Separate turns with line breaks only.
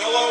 Hello.